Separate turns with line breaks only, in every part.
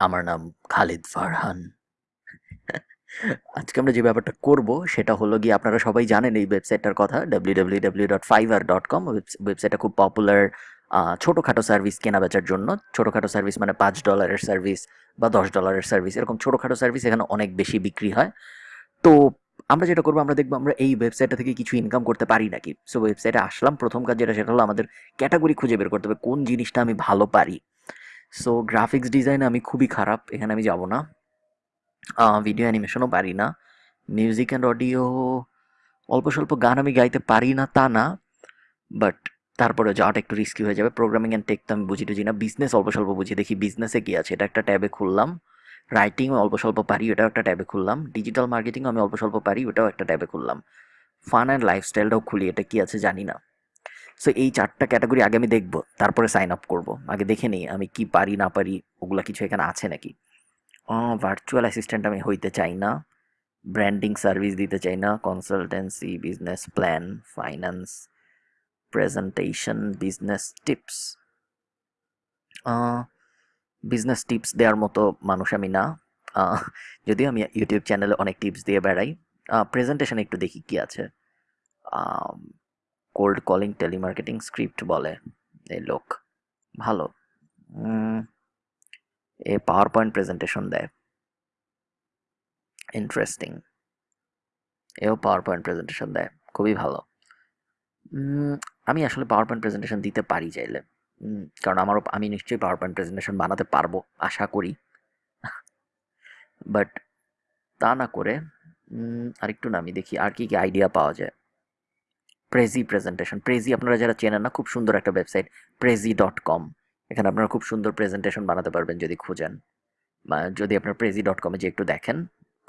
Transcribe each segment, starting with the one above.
আমার নাম খালিদ ফারহান। আজকে আমরা যে ব্যাপারটা করব সেটা হলো গিয়ে আপনারা সবাই জানেন এই ওয়েবসাইটটার কথা W dot Fiverr dot com ওয়েবসাইটটা খুব পপুলার ছোটোখাটো সার্ভিস কেনা বেচার জন্য। ছোটোখাটো সার্ভিস মানে পাঁচ ডলারের সার্ভিস বা দশ ডলারের সার্ভিস এরকম ছোটোখাটো সার্ভিস এখানে অনেক বেশি বিক্রি হয়। তো আমরা যেটা করব, আমরা দেখব আমরা এই ওয়েবসাইটটা থেকে কিছু ইনকাম করতে পারি নাকি? সো ওয়েবসাইটে আসলাম প্রথম কাজ যেটা, সেটা হলো আমাদের ক্যাটাগরি খুঁজে বের করতে হবে, কোন জিনিসটা আমি ভালো পারি? সো গ্রাফিক্স ডিজাইনে আমি খুবই খারাপ, এখানে আমি যাব না। ভিডিও অ্যানিমেশনও পারি না। মিউজিক অ্যান্ড অডিও অল্প স্বল্প গান আমি গাইতে পারি না, তা না। বাট তারপরে যাওয়াটা একটু রিস্কি হয়ে যাবে। প্রোগ্রামিং অ্যান্ড টেক তো আমি বুঝি টুঝি না। বিজনেস অল্প স্বল্প বুঝি। দেখি বিজনেসে কী আছে, এটা একটা ট্যাবে খুললাম। রাইটিংও অল্প স্বল্প পারি ওটাও একটা ট্যাবে খুললাম। ডিজিটাল মার্কেটিংও আমি অল্প স্বল্প পারি, ওটাও একটা ট্যাবে খুললাম। ফান অ্যান্ড লাইফস্টাইলটাও খুলি, এটা কী আছে জানি না। সো এই চারটা ক্যাটাগরি আগে আমি দেখব, তারপরে সাইন আপ করব। আগে দেখে নিই, আমি কি পারি, না পারি, ওগুলা কিছু এখানে আছে নাকি? ভার্চুয়াল অ্যাসিস্ট্যান্ট আমি হইতে চাই না ব্র্যান্ডিং সার্ভিস দিতে চাই না consultancy business plan finance presentation business tips business tips দেওয়ার মতো মানুষ আমি না। যদিও আমি ইউটিউব চ্যানেলে অনেক টিপস দিয়ে বেড়াই। প্রেজেন্টেশন একটু দেখি কি আছে। কোল্ড কলিং টেলিমার্কেটিং স্ক্রিপ্ট বলে। এই লোক ভালো। এ পাওয়ার পয়েন্ট প্রেজেন্টেশন দেয়। ইন্টারেস্টিং। এও পাওয়ার পয়েন্ট প্রেজেন্টেশন দেয়। খুবই ভালো। আমি আসলে পাওয়ার পয়েন্ট প্রেজেন্টেশন দিতে পারি চাইলে। কারণ আমারও, আমি নিশ্চয়ই পাওয়ার পয়েন্ট প্রেজেন্টেশন বানাতে পারব, আশা করি। বাট তা না করে আরেকটু নামি দেখি, আর কি কি আইডিয়া পাওয়া যায়। প্রেজি প্রেজেন্টেশন প্রেজি আপনারা যারা চেনেন না, খুব সুন্দর একটা ওয়েবসাইট প্রেজি ডট কম এখানে আপনারা খুব সুন্দর প্রেজেন্টেশন বানাতে পারবেন যদি খুঁজেন। যদি আপনার প্রেজি ডট কমে যে একটু দেখেন,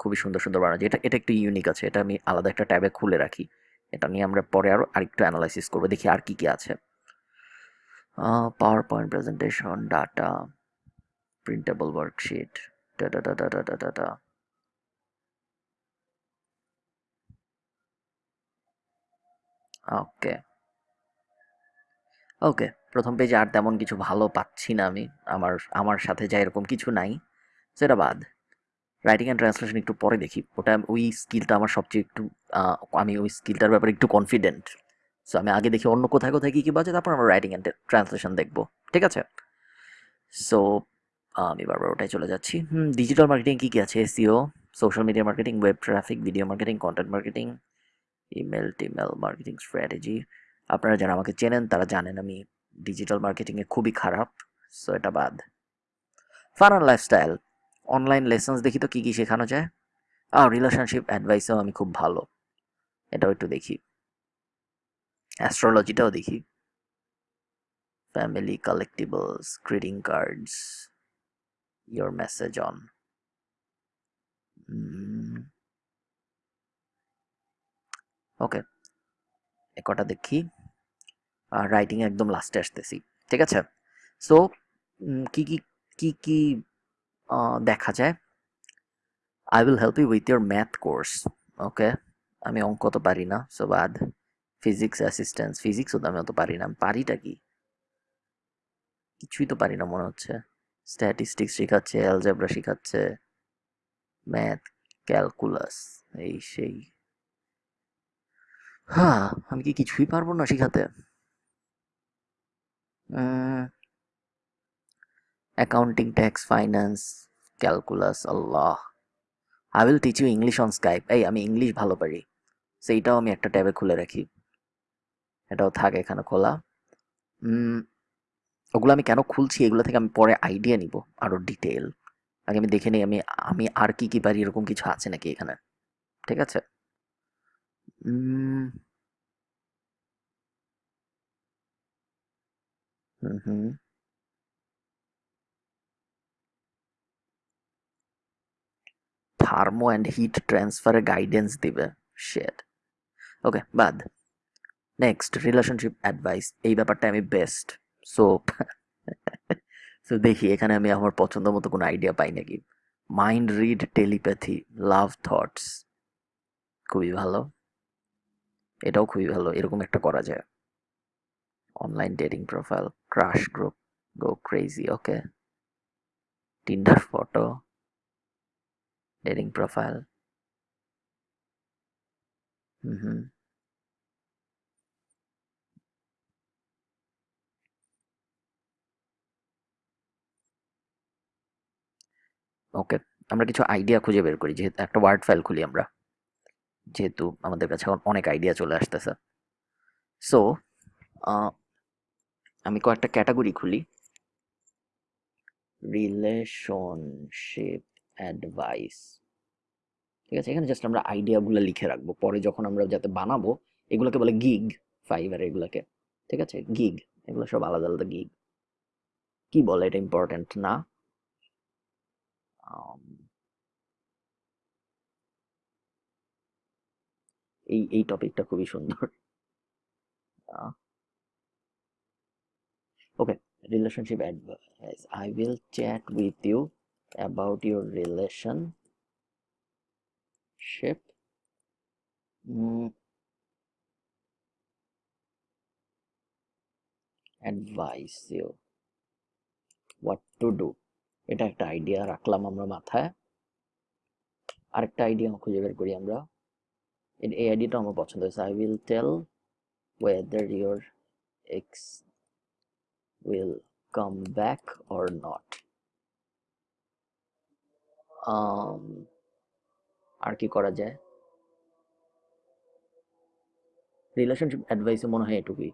খুবই সুন্দর সুন্দর বানানো। এটা এটা একটু ইউনিক আছে, এটা আমি আলাদা একটা ট্যাবে খুলে রাখি। এটা নিয়ে আমরা পরে আরও আরেকটু অ্যানালাইসিস করব, দেখি আর কি কি আছে। PowerPoint presentation data printable worksheet data data data data okay. Okay, প্রথম পেজে আর তেমন কিছু ভালো পাচ্ছি না আমি। আমার আমার সাথে যা এরকম কিছু নাই। সেটা বাদ। রাইটিং অ্যান্ড ট্রান্সলেশন একটু পরে দেখি। ওটা ওই স্কিলটা আমার সবচেয়ে একটু আমি ওই স্কিলটার ব্যাপারে একটু কনফিডেন্ট সো আমি আগে দেখি অন্য কোথায় কোথায় কী কী বাজে, তারপর আমরা রাইটিং অ্যান্ড ট্রান্সলেশন দেখব। ঠিক আছে? সো আমি বারবার ওটাই চলে যাচ্ছি। ডিজিটাল মার্কেটিং কী কী আছে? SEO social media marketing web traffic video marketing content marketing email, টিমেল, marketing strategy. আপনারা যারা আমাকে চেনেন, তারা জানেন আমি ডিজিটাল মার্কেটিংয়ে খুবই খারাপ, সো এটা বাদ। Fun and lifestyle, online lessons দেখি তো কী কী শেখানো যায়। আর রিলেশনশিপ অ্যাডভাইসও আমি খুব ভালো, এটাও একটু দেখি। অ্যাস্ট্রোলজিটাও দেখি। Family, collectibles, greeting cards, your message on. Okay এ কটা দেখি। আর রাইটিং একদম লাস্টে আসতেছি, ঠিক আছে? সো কি কি কি কি দেখা যায়? I will help you with your math course okay? আমি অঙ্ক তো পারি না সো বাদ ফিজিক্স অ্যাসিস্ট্যান্স ফিজিক্সও তো আমি অত পারি না, পারিটা কি? কিছুই তো পারি না মনে হচ্ছে। স্ট্যাটিস্টিক্স শেখাচ্ছে অ্যালজেব্রা শেখাচ্ছে ম্যাথ ক্যালকুলাস এই, সেই। হ্যাঁ আমি কি কিছুই পারব না শেখাতে? Accounting tax finance calculus Allah. I will teach you English on Skype এই, আমি ইংলিশ ভালো পারি। সেইটাও আমি একটা ট্যাবে খুলে রাখি। এটাও থাকে এখানে খোলা। ওগুলো আমি কেন খুলছি এগুলো থেকে আমি পরে আইডিয়া নিব আরও ডিটেল আগে আমি দেখে নিই, আমি আমি আর কি কি পারি এরকম কিছু আছে নাকি এখানে? ঠিক আছে? হুম হুম থার্মো অ্যান্ড হিট ট্রান্সফারের গাইডেন্স দিবে। শেট ওকে বাদ। নেক্সট রিলেশনশিপ অ্যাডভাইস এই ব্যাপারটা আমি বেস্ট সো সো দেখি, এখানে আমি আমার পছন্দ মতো কোনো আইডিয়া পাই নাকি। Mind read telepathy love thoughts খুবই ভালো। এটাও খুবই ভালো, এরকম একটা করা যায়। Online dating profile crush group go crazy okay Tinder photo dating profile hmm hmm okay আমরা কিছু আইডিয়া খুঁজে বের করি, যেহেতু একটা ওয়ার্ড ফাইল খুলি আমরা। যেহেতু আমাদের কাছে অনেক আইডিয়া চলে আসতেছে। সো আমি কয়েকটা ক্যাটাগরি খুলি। রিলেশনশিপ অ্যাডভাইস ঠিক আছে? এখানে জাস্ট আমরা আইডিয়াগুলো লিখে রাখব। পরে যখন আমরা যাতে বানাবো, এগুলোকে বলে গিগ ফাইবার এগুলোকে। ঠিক আছে? গিগ এগুলো সব আলাদা আলাদা গিগ কি বলে এটা ইম্পর্টেন্ট না? এই এই টপিকটা খুবই সুন্দর। Okay relationship advice I will chat with you about your relationship advice you what to do এটা একটা আইডিয়া রাখলাম আমরা মাথায়। আরেকটা আইডিয়া খুঁজে বের করি আমরা। এই আইডিয়াটা আমার পছন্দ হয়েছে I will tell whether your ex will come back or not আর কি করা যায়? রিলেশনশিপ অ্যাডভাইসে মনে হয় এটুকুই।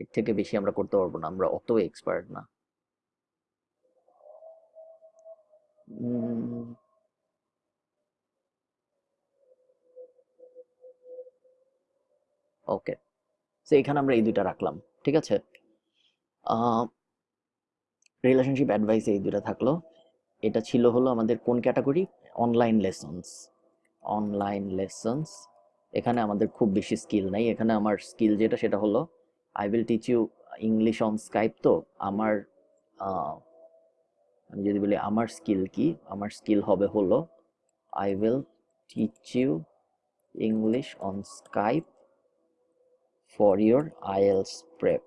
এর থেকে বেশি আমরা করতে পারব না, আমরা অত এক্সপার্ট না। ওকে। সো এখানে আমরা এই দুইটা রাখলাম, ঠিক আছে? রিলেশনশিপ অ্যাডভাইস এই দুইটা থাকল। এটা ছিল হলো আমাদের কোন category online lessons online lessons এখানে আমাদের খুব বেশি স্কিল নাই। এখানে আমার স্কিল যেটা, সেটা হলো I will teach you English on Skype তো আমার আমি যদি বলি আমার স্কিল কি? আমার স্কিল হবে হলো I will teach you English on Skype for your IELTS prep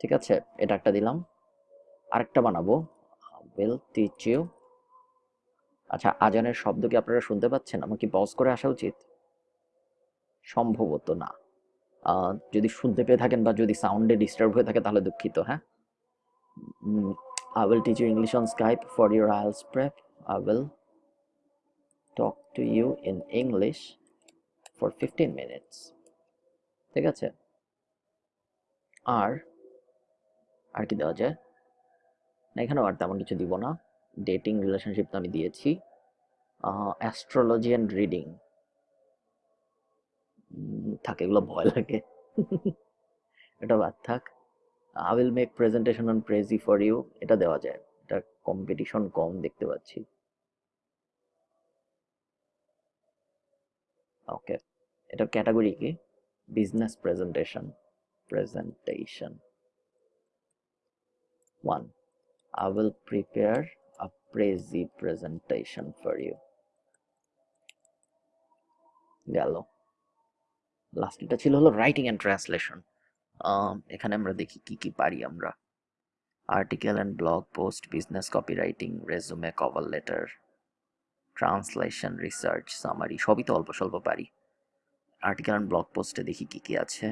ঠিক আছে, এটা একটা দিলাম। আরেকটা বানাবো। উইল টিচ ইউ আচ্ছা আজানের শব্দ কি আপনারা শুনতে পাচ্ছেন? আমার কি পজ করে আসা উচিত? সম্ভবত না। যদি শুনতে পেয়ে থাকেন বা যদি সাউন্ডে ডিস্টার্ব হয়ে থাকে তাহলে দুঃখিত হ্যাঁ? I will teach you English on Skype for your IELTS prep. I will talk to you in English for 15 minutes. ঠিক আছে? আর? আর কি দেওয়া যায়? না, এখানেও আর তেমন কিছু দিব না। ডেটিং রিলেশনশিপ তো আমি দিয়েছি। অ্যাস্ট্রোলজি অ্যান্ড রিডিং থাকে, এগুলো ভয় লাগে। এটা বাদ থাক। I will make presentation on Prezi for you এটা দেওয়া যায়। এটা কম্পিটিশন কম দেখতে পাচ্ছি। ওকে এটা ক্যাটাগরি কি? Business presentation presentation one I will prepare a Prezi presentation for you. গেল লাস্ট এটা ছিল হলো রাইটিং অ্যান্ড ট্রান্সলেশন এখানে আমরা দেখি কি কি পারি আমরা। Article and blog post business copywriting resume cover letter translation research summary সবই তো অল্প স্বল্প পারি। আর্টিকেল অ্যান্ড ব্লগ পোস্টে দেখি কি কি আছে।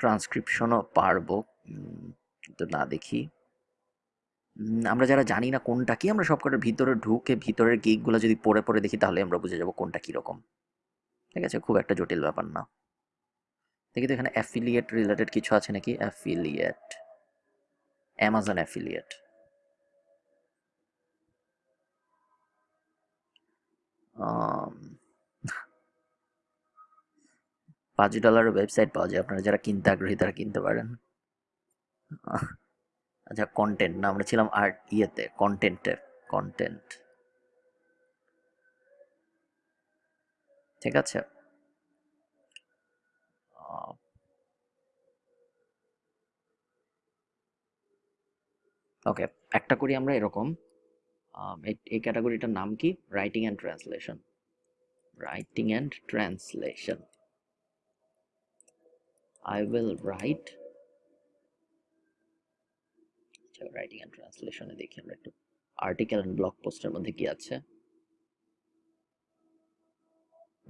ট্রান্সক্রিপশনও পারব কিন্তু না দেখি। আমরা যারা জানি না কোনটা কি, আমরা সবকটার ভিতরে ঢুকে ভিতরের গিকগুলো যদি পড়ে পড়ে দেখি, তাহলে আমরা বুঝে যাব কোনটা কীরকম। ঠিক আছে, খুব একটা জটিল ব্যাপার না। দেখি তো এখানে অ্যাফিলিয়েট রিলেটেড কিছু আছে নাকি? অ্যাফিলিয়েট অ্যামাজন অ্যাফিলিয়েট পাঁচ ডলারের ওয়েবসাইট পাওয়া যায়। আপনারা যারা কিনতে আগ্রহী, তারা কিনতে পারেন। আচ্ছা কন্টেন্ট না, আমরা ছিলাম আর্ট ইয়েতে কন্টেন্টের কন্টেন্ট ঠিক আছে। ওকে একটা করি আমরা এরকম। এই ক্যাটাগরিটার নাম কি? Writing and translation writing and translation I will write. Writing and ট্রান্সলেশনে দেখি আমরা একটু আর্টিকেল অ্যান্ড ব্লগ পোস্টের মধ্যে কি আছে?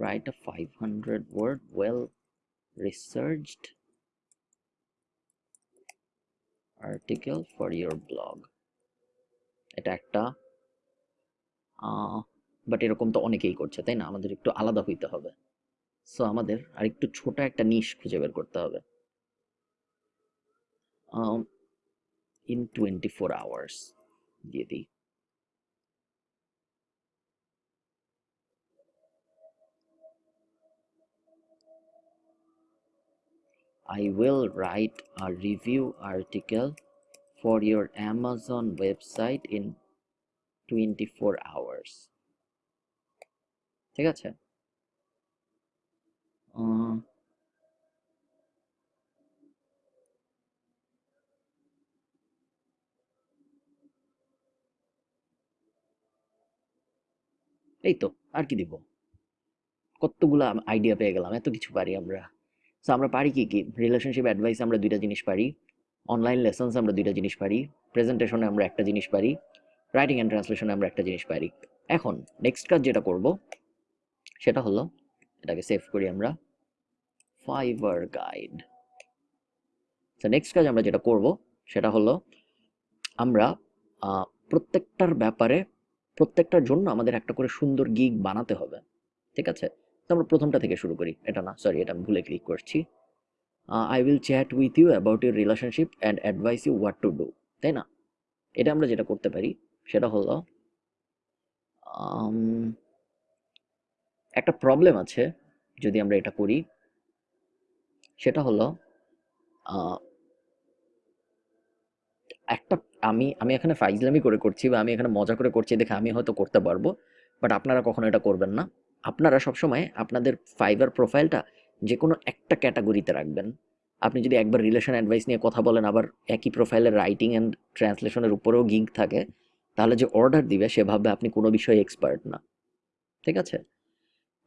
Write a 500 word well researched article for your blog. এটা একটা বাট এরকম তো অনেকেই করছে, তাই না? আমাদের একটু আলাদা হইতে হবে। সো আমাদের আর একটু ছোট একটা নিশ খুঁজে বের করতে হবে ইন টোয়েন্টি ফোর আওয়ার্স দিয়ে দিই I will write a review article for your Amazon website in 24 hours ঠিক আছে এই তো, আর কি দিব? কতগুলা আইডিয়া পেয়ে গেলাম, এত কিছু পারি আমরা। সো আমরা পারি কি কি? রিলেশনশিপ অ্যাডভাইস আমরা দুইটা জিনিস পারি অনলাইন লেসন্স আমরা দুইটা জিনিস পারি প্রেজেন্টেশনে আমরা একটা জিনিস পারি রাইটিং অ্যান্ড ট্রান্সলেশনে আমরা একটা জিনিস পারি। এখন নেক্সট কাজ যেটা করব, সেটা হলো এটাকে সেভ করি আমরা। ফাইবার গাইড তো নেক্সট কাজ আমরা যেটা করব, সেটা হলো আমরা প্রত্যেকটার ব্যাপারে, প্রত্যেকটার জন্য আমাদের একটা করে সুন্দর গিগ বানাতে হবে। ঠিক আছে? তো আমরা প্রথমটা থেকে শুরু করি। এটা না সরি এটা আমি ভুলে ক্লিক করছি। I will chat with you about your relationship and advice you what to do তাই না? এটা আমরা যেটা করতে পারি, সেটা হলো একটা প্রবলেম আছে, যদি আমরা এটা করি, সেটা হলো একটা, আমি আমি এখানে ফাইজলামি করে করছি বা আমি এখানে মজা করে করছি দেখে আমি হয়তো করতে পারব বাট আপনারা কখনো এটা করবেন না। আপনারা সবসময় আপনাদের ফাইবার প্রোফাইলটা যে কোনো একটা ক্যাটাগরিতে রাখবেন। আপনি যদি একবার রিলেশন অ্যাডভাইস নিয়ে কথা বলেন, আবার একই প্রোফাইলের রাইটিং অ্যান্ড ট্রান্সলেশনের উপরেও গিগ থাকে, তাহলে যে অর্ডার দিবে, সে ভাববে আপনি কোনো বিষয়ে এক্সপার্ট না। ঠিক আছে?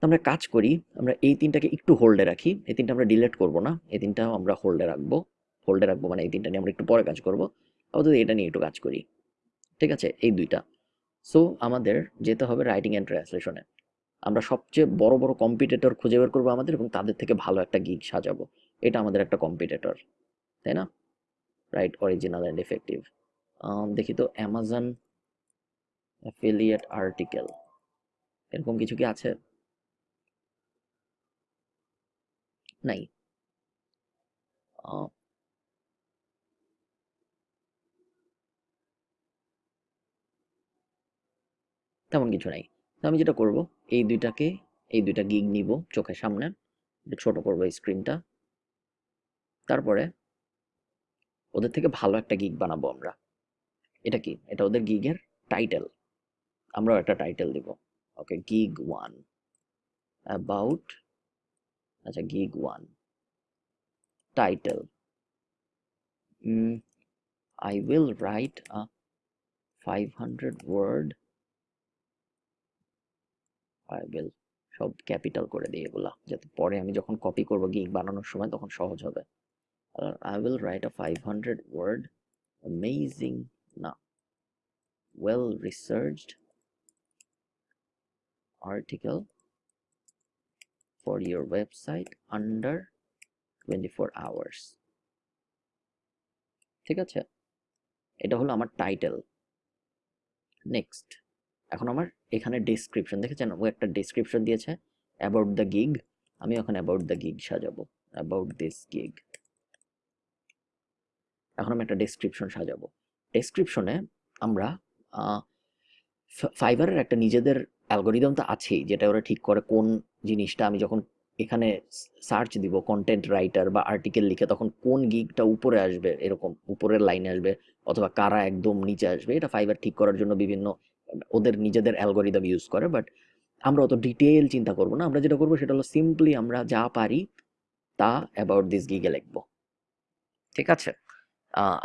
আমরা কাজ করি, আমরা এই তিনটাকে একটু হোল্ডে রাখি। এই তিনটা আমরা ডিলিট করব না, এই তিনটাও আমরা হোল্ডে রাখব। হোল্ডে রাখব মানে এই তিনটা নিয়ে আমরা একটু পরে কাজ করব। আপাতত এটা নিয়ে একটু কাজ করি। ঠিক আছে? এই দুইটা। সো আমাদের যেতে হবে রাইটিং অ্যান্ড ট্রান্সলেশনে আমরা সবচেয়ে বড় বড় কম্পিটিটর খুঁজে বের করব আমাদের এবং তাদের থেকে ভালো একটা গিগ সাজাবো। এটা আমাদের একটা কম্পিটিটর তাই না? রাইট অরিজিনাল অ্যান্ড এফেক্টিভ দেখি তো অ্যামাজন অ্যাফিলিয়েট আর্টিকেল এরকম কিছু কি আছে? নাই তেমন কিছু নাই। তো আমি যেটা করব এই দুইটাকে এই দুইটা গিগ নিব চোখের সামনে ছোট করব স্ক্রিনটা তারপরে ওদের থেকে ভালো একটা গিগ বানাবো আমরা। এটা কি? এটা ওদের গিগের টাইটেল আমরাও একটা টাইটেল দিব। ওকে গিগ ওয়ান অ্যাবাউট আচ্ছা gig one title I will write a five hundred word I will সব ক্যাপিটাল করে দিই এগুলা, যাতে পরে আমি যখন কপি করব গিগ বানানোর সময় তখন সহজ হবে। I will write a five hundred word amazing না well researched article for your website under 24 hours. ঠিক আছে? এটা হলো আমার টাইটেল নেক্সট এখন আমার এখানে ডেসক্রিপশন দেখেছেন? ও একটা ডেসক্রিপশন দিয়েছে অ্যাবাউট দ্য গিগ আমি ওখানে অ্যাবাউট দ্য গিগ সাজাবো। অ্যাবাউট দিস গিগ এখন আমি একটা ডেসক্রিপশন সাজাবো। ডেসক্রিপশনে আমরা ফাইবারের একটা নিজেদের অ্যালগোরিদম তো আছেই, যেটা ওরা ঠিক করে কোন জিনিসটা আমি যখন এখানে সার্চ দিব কন্টেন্ট রাইটার বা আর্টিকেল লিখে তখন কোন গিগটা উপরে আসবে এরকম, উপরের লাইনে আসবে অথবা কারা একদম নিচে আসবে, এটা ফাইবার ঠিক করার জন্য বিভিন্ন, ওদের নিজেদের অ্যালগোরিদম ইউজ করে বাট আমরা অত ডিটেল চিন্তা করব না, আমরা যেটা করব সেটা হলো সিম্পলি আমরা যা পারি তা অ্যাবাউট দিস গিগে লিখব। ঠিক আছে?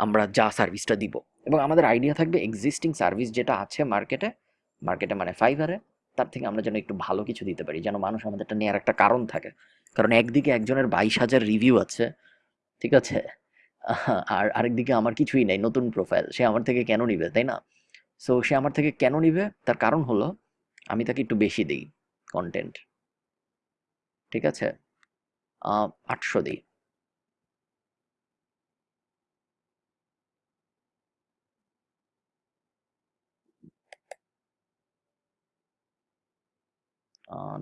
আমরা যা সার্ভিসটা দিব। এবং আমাদের আইডিয়া থাকবে এক্সিস্টিং সার্ভিস যেটা আছে মার্কেটে মার্কেটে মানে ফাইবারে তার থেকে আমরা যেন একটু ভালো কিছু দিতে পারি, যেন মানুষ আমাদেরটা নেওয়ার একটা কারণ থাকে। কারণ একদিকে একজনের বাইশ হাজার রিভিউ আছে, ঠিক আছে? আর আরেকদিকে আমার কিছুই নাই, নতুন প্রোফাইল সে আমার থেকে কেন নিবে, তাই না? সো সে আমার থেকে কেন নিবে? তার কারণ হলো, আমি তাকে একটু বেশি দিই কন্টেন্ট ঠিক আছে? আটশো দিই।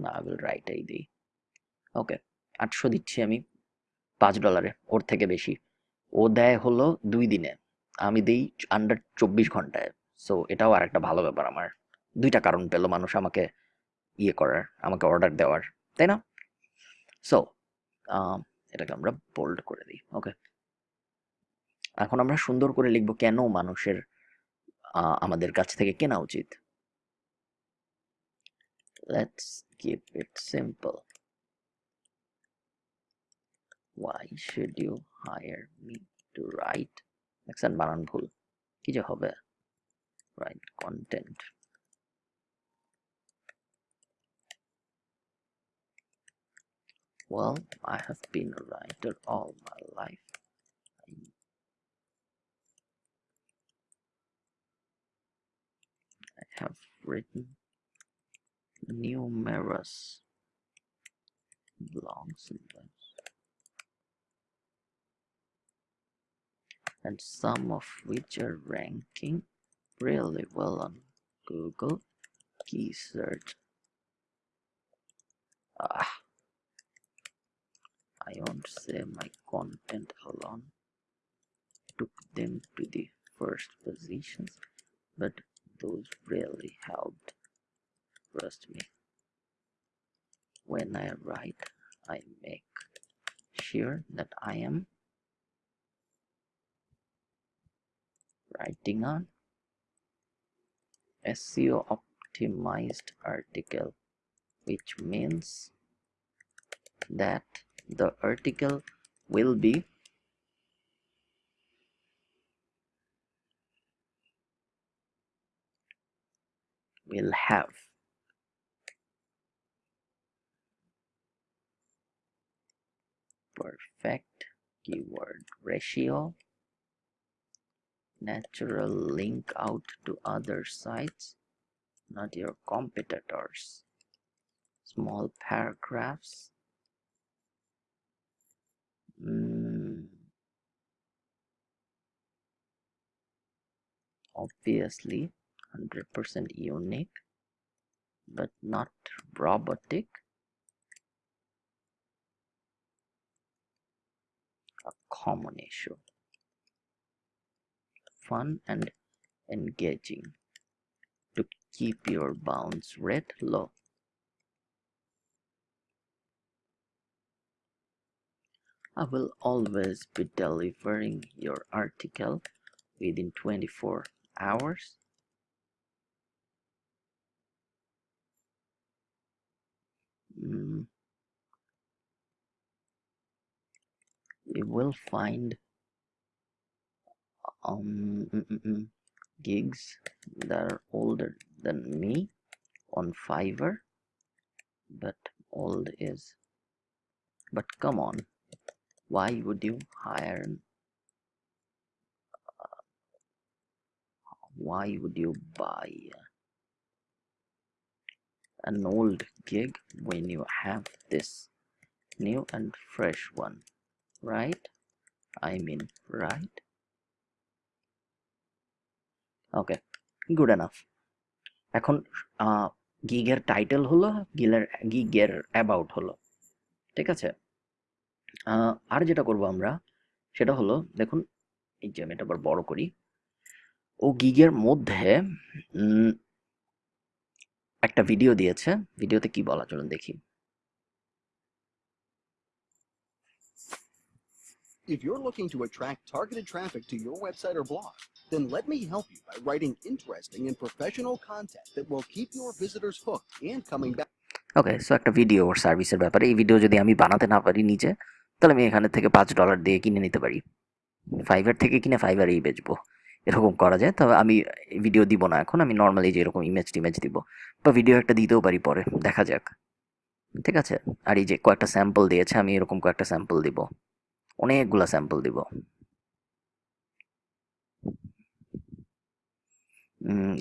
আই উইল রাইট এই দিই। ওকে আটশো দিচ্ছি আমি, পাঁচ ডলারে ওর থেকে বেশি। ও দেয় হলো দুই দিনে, আমি দিই আন্ডার চব্বিশ ঘন্টায়। সো এটাও আর একটা ভালো ব্যাপার আমার। দুইটা কারণ পেল মানুষ আমাকে ইয়ে করার, আমাকে অর্ডার দেওয়ার, তাই না? সো এটাকে আমরা বোল্ড করে দিই ওকে এখন আমরা সুন্দর করে লিখব কেন মানুষের আমাদের কাছ থেকে কেনা উচিত? Let's keep it simple why should you hire me to write দেখছেন বানান ভুল কি যে হবে write content well i have been a writer all my life I, I have written numerous blogs and and some of which are ranking really well on Google key search. Ah, I won't say my content alone took them to the first positions, but those really helped. Trust me. When I write, I make sure that I am writing on SEO optimized article which means that the article will be will have perfect keyword ratio natural link out to other sites, not your competitors. Small paragraphs. Mm. Obviously, 100% unique, but not robotic. A common issue fun and engaging to keep your bounce rate low. I will always be delivering your article within 24 hours. Mm. You will find um mm, mm, mm, gigs that are older than me on Fiverr but old is. But come on why would you hire uh, why would you buy an old gig when you have this new and fresh one right? I mean, right? Okay good enough এখন গিগের title হলো গিলের গিগের about হলো, ঠিক আছে? আর যেটা করব আমরা, সেটা হলো, দেখুন, এই যে আমি এটা আবার বড় করি, ও গিগের মধ্যে একটা ভিডিও দিয়েছে ভিডিওতে কি বলা চলুন দেখি।
If you're looking to attract targeted traffic to your website or blog, then let me help you by writing interesting and professional content that will keep your visitors hooked and coming back.
Okay so একটা video ওর সার্ভিসের ব্যাপারে এই video যদি আমি বানাতে না পারি নিজে তাহলে আমি এখানে থেকে পাঁচ ডলার দিয়ে কিনে নিতে পারি। ফাইবার থেকে কিনে ফাইবারেই বেচবো। এরকম করা যায় তবে আমি ভিডিও দিব না এখন আমি নর্মালি যে এরকম ইমেজ টিমেজ দিব। বা ভিডিও একটা দিতেও পারি পরে দেখা যাক। ঠিক আছে? আর এই যে কয়েকটা স্যাম্পল দিয়েছে আমি এরকম কয়েকটা স্যাম্পল দিব। অনেকগুলো স্যাম্পল দিব।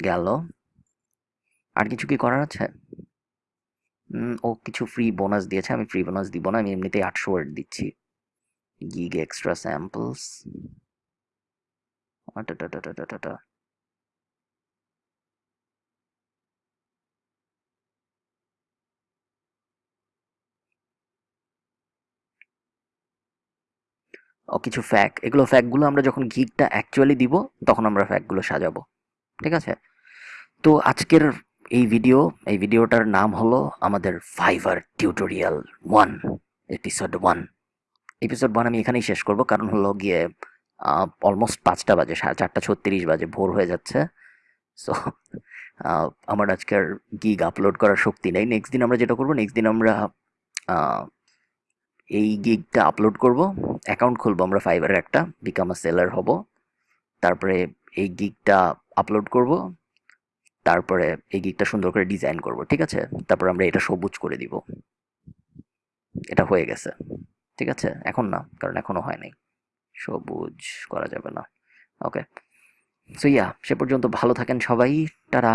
গেল। আর কিছু কি করার আছে? ও কিছু ফ্রি বোনাস দিয়েছে, আমি ফ্রি বোনাস দিব না, আমি এমনিতেই আটশো ওয়ার্ড দিচ্ছি। গিগ এক্সট্রা স্যাম্পলস কিছু ফ্যাক এগুলো ফ্যাকগুলো আমরা যখন গিগটা অ্যাকচুয়ালি দিব, তখন আমরা ফ্যাকগুলো সাজাবো। ঠিক আছে? তো আজকের এই ভিডিও এই ভিডিওটার নাম হলো আমাদের Fiverr tutorial one episode one episode one আমি এখানেই শেষ করব, কারণ হলো গিয়ে অলমোস্ট পাঁচটা বাজে, সাড়ে চারটা ছত্রিশ বাজে, ভোর হয়ে যাচ্ছে। সো আমার আজকের গিগ আপলোড করার শক্তি নেই। নেক্সট দিন আমরা যেটা করব নেক্সট দিন আমরা এই গিগটা আপলোড করব অ্যাকাউন্ট খুলবো আমরা ফাইবারের একটা বিকাম আ সেলার হব, তারপরে এই গিগটা আপলোড করব, তারপরে এই গিগটা সুন্দর করে ডিজাইন করব, ঠিক আছে? তারপর আমরা এটা সবুজ করে দিব। এটা হয়ে গেছে, ঠিক আছে? এখন না, কারণ এখনও হয় নাই। সবুজ করা যাবে না ওকে সো ইয়া সে পর্যন্ত ভালো থাকেন সবাই তারা